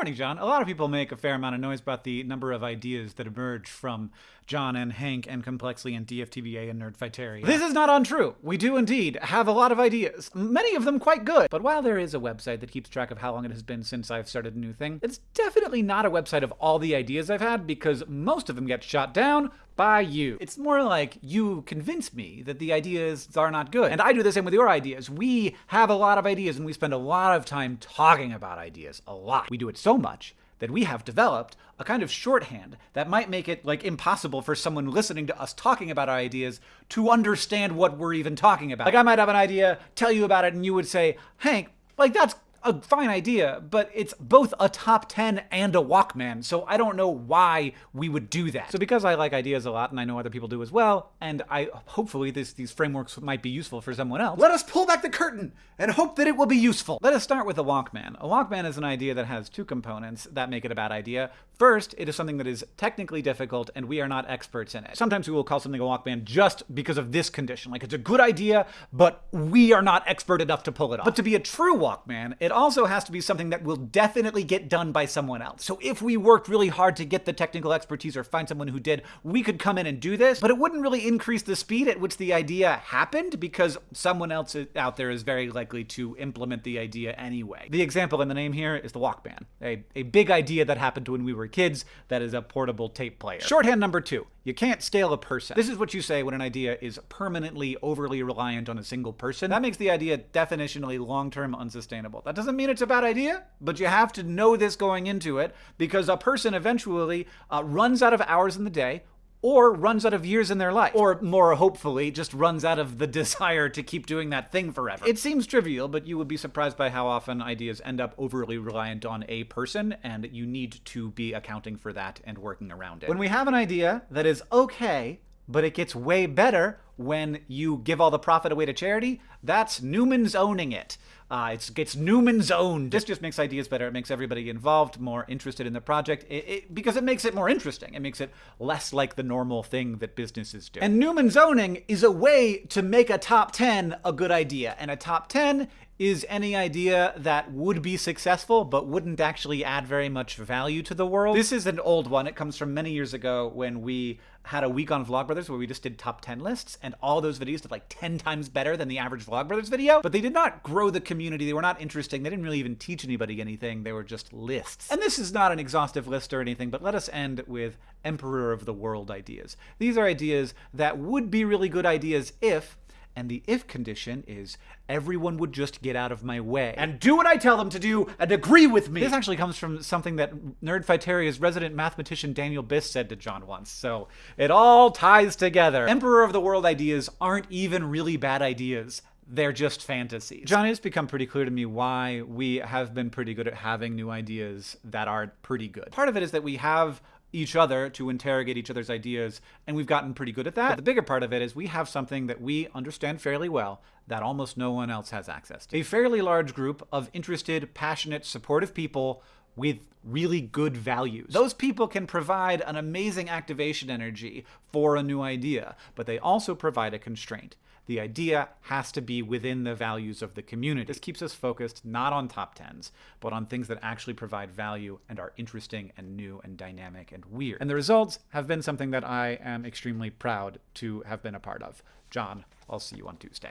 morning, John. A lot of people make a fair amount of noise about the number of ideas that emerge from John and Hank and Complexly and DFTBA and Nerdfighteria. This is not untrue. We do indeed have a lot of ideas, many of them quite good. But while there is a website that keeps track of how long it has been since I've started a new thing, it's definitely not a website of all the ideas I've had because most of them get shot down by you. It's more like you convince me that the ideas are not good. And I do the same with your ideas. We have a lot of ideas and we spend a lot of time talking about ideas. A lot. We do it so much that we have developed a kind of shorthand that might make it like impossible for someone listening to us talking about our ideas to understand what we're even talking about. Like I might have an idea, tell you about it, and you would say, Hank, like that's a fine idea, but it's both a top 10 and a Walkman, so I don't know why we would do that. So because I like ideas a lot, and I know other people do as well, and I hopefully this, these frameworks might be useful for someone else, let us pull back the curtain and hope that it will be useful. Let us start with a Walkman. A Walkman is an idea that has two components that make it a bad idea. First, it is something that is technically difficult and we are not experts in it. Sometimes we will call something a Walkman just because of this condition. Like it's a good idea, but we are not expert enough to pull it off. But to be a true Walkman, it also has to be something that will definitely get done by someone else. So if we worked really hard to get the technical expertise or find someone who did, we could come in and do this, but it wouldn't really increase the speed at which the idea happened because someone else out there is very likely to implement the idea anyway. The example in the name here is the Walkman, a, a big idea that happened when we were kids that is a portable tape player. Shorthand number two, you can't scale a person. This is what you say when an idea is permanently overly reliant on a single person. That makes the idea definitionally long-term unsustainable. That doesn't mean it's a bad idea, but you have to know this going into it because a person eventually uh, runs out of hours in the day or runs out of years in their life. Or more hopefully, just runs out of the desire to keep doing that thing forever. It seems trivial, but you would be surprised by how often ideas end up overly reliant on a person, and you need to be accounting for that and working around it. When we have an idea that is okay, but it gets way better when you give all the profit away to charity, that's Newman's owning it. Uh, it's it's Newman's own. This just makes ideas better. It makes everybody involved more interested in the project it, it, because it makes it more interesting. It makes it less like the normal thing that businesses do. And Newman's owning is a way to make a top 10 a good idea. And a top 10 is any idea that would be successful but wouldn't actually add very much value to the world. This is an old one. It comes from many years ago when we had a week on Vlogbrothers where we just did top 10 lists and all those videos did like 10 times better than the average Vlogbrothers video, but they did not grow the community. They were not interesting. They didn't really even teach anybody anything. They were just lists. And this is not an exhaustive list or anything, but let us end with Emperor of the World ideas. These are ideas that would be really good ideas if and the if condition is everyone would just get out of my way and do what I tell them to do and agree with me. This actually comes from something that Nerdfighteria's resident mathematician Daniel Biss said to John once, so it all ties together. Emperor of the World ideas aren't even really bad ideas they're just fantasies. John, it's become pretty clear to me why we have been pretty good at having new ideas that are pretty good. Part of it is that we have each other to interrogate each other's ideas, and we've gotten pretty good at that. But the bigger part of it is we have something that we understand fairly well that almost no one else has access to. A fairly large group of interested, passionate, supportive people with really good values. Those people can provide an amazing activation energy for a new idea, but they also provide a constraint. The idea has to be within the values of the community. This keeps us focused not on top tens, but on things that actually provide value and are interesting and new and dynamic and weird. And the results have been something that I am extremely proud to have been a part of. John, I'll see you on Tuesday.